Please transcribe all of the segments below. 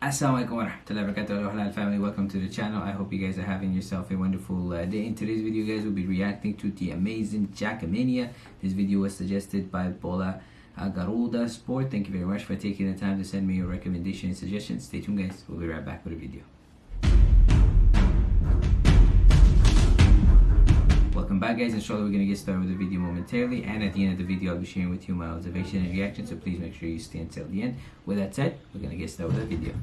Assalamualaikum warahmatullahi wabarakatuh. Halal family. Welcome to the channel. I hope you guys are having yourself a wonderful uh, day. In today's video guys we'll be reacting to the amazing Jackamania this video was suggested by Bola Garuda Sport. Thank you very much for taking the time to send me your recommendation and suggestions. Stay tuned guys. We'll be right back with the video Back guys, inshallah we're going to get started with the video momentarily and at the end of the video I'll be sharing with you my observation and reaction so please make sure you stay until the end. With that said, we're going to get started with the video.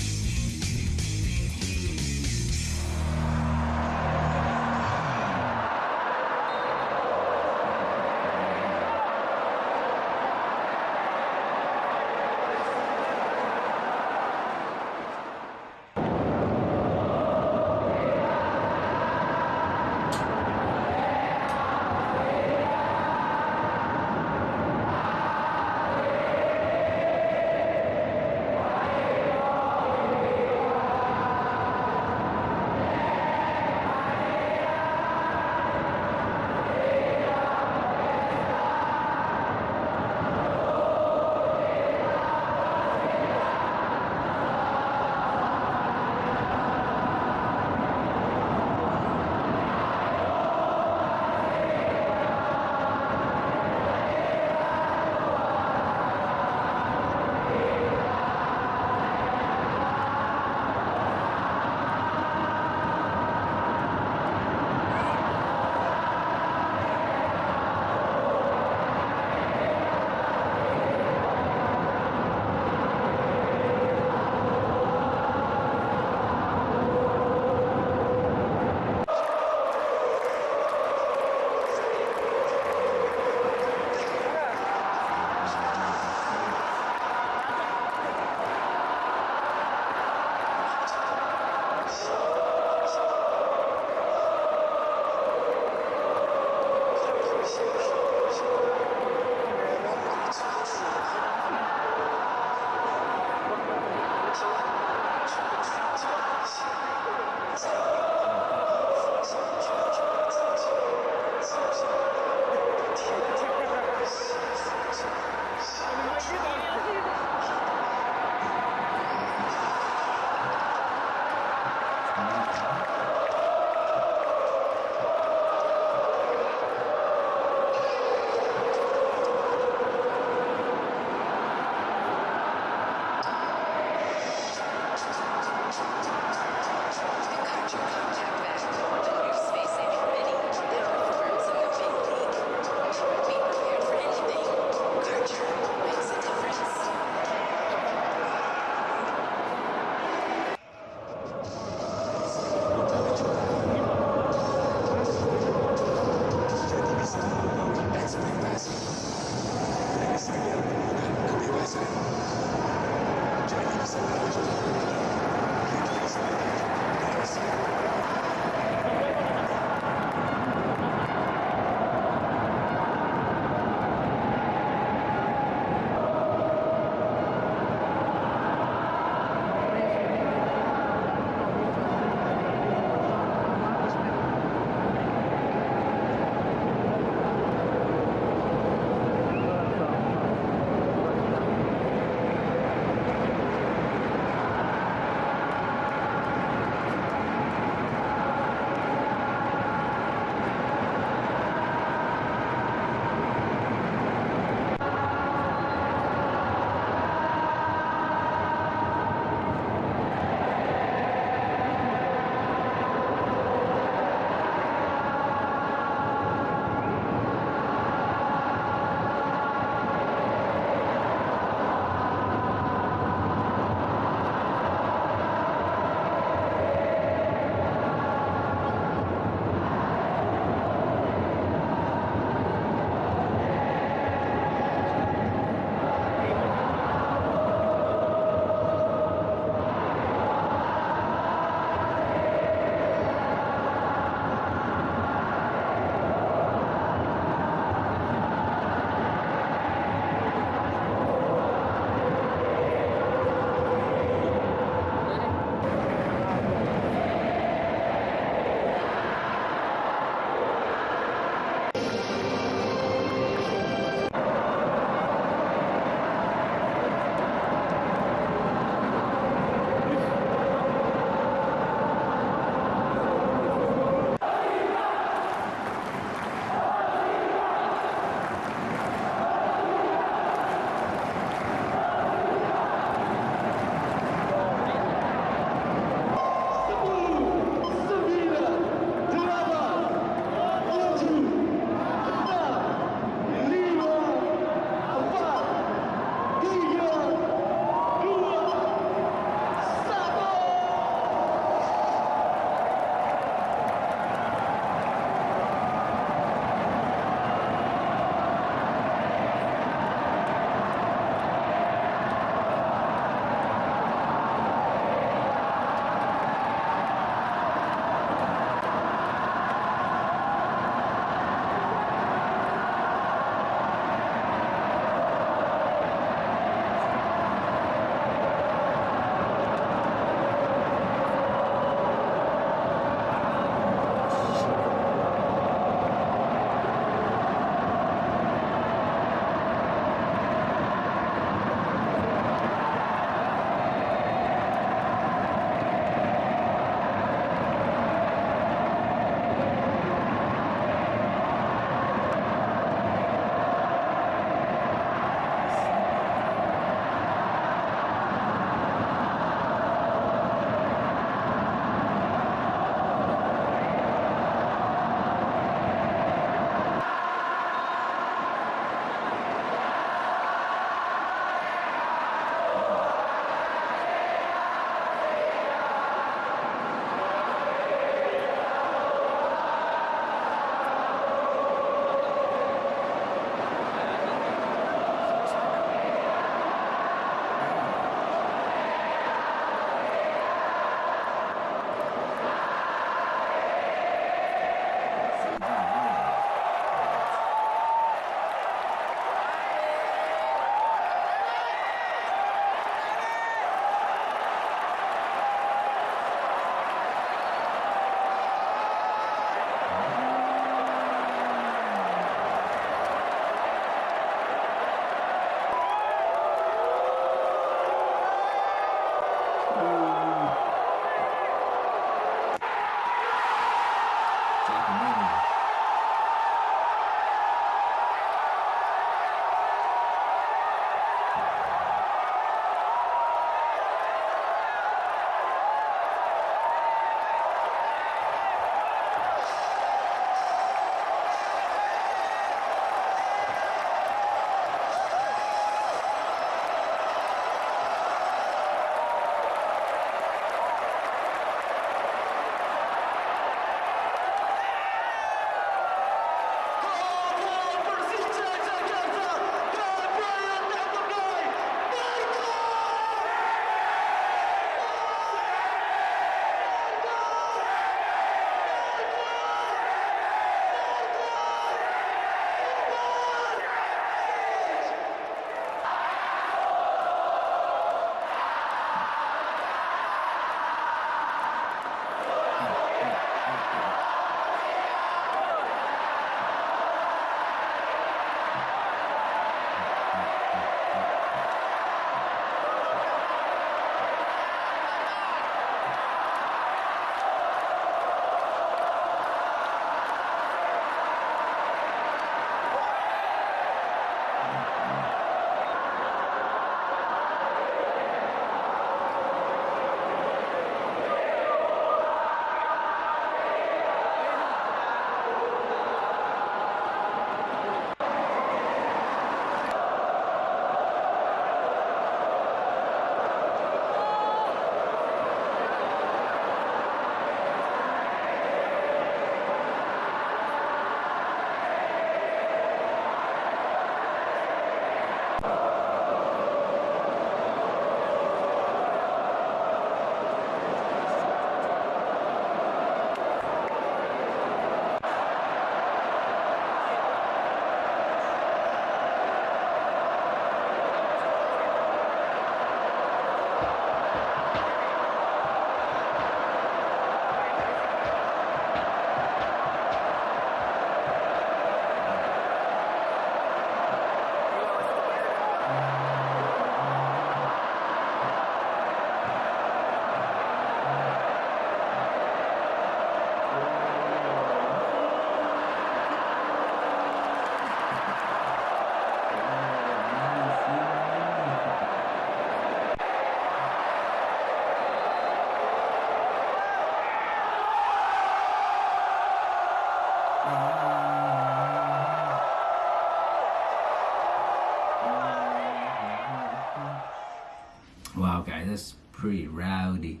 Wow, guys, that's pretty rowdy.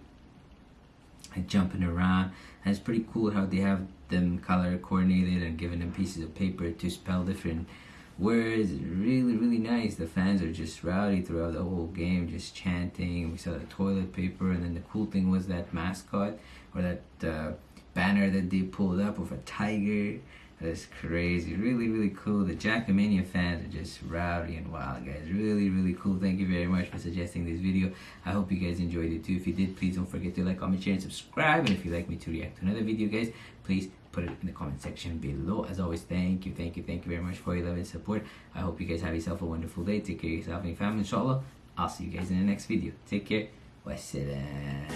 And jumping around, and it's pretty cool how they have them color coordinated and giving them pieces of paper to spell different words. Really, really nice. The fans are just rowdy throughout the whole game, just chanting. We saw the toilet paper, and then the cool thing was that mascot or that uh, banner that they pulled up with a tiger. That's crazy. Really, really cool. The Jackamania fans are just rowdy and wild, guys. Really, really cool. Thank you very much for suggesting this video. I hope you guys enjoyed it too. If you did, please don't forget to like, comment, share, and subscribe. And if you'd like me to react to another video, guys, please put it in the comment section below. As always, thank you, thank you, thank you very much for your love and support. I hope you guys have yourself a wonderful day. Take care of yourself and your family, inshallah. I'll see you guys in the next video. Take care. Wassalam.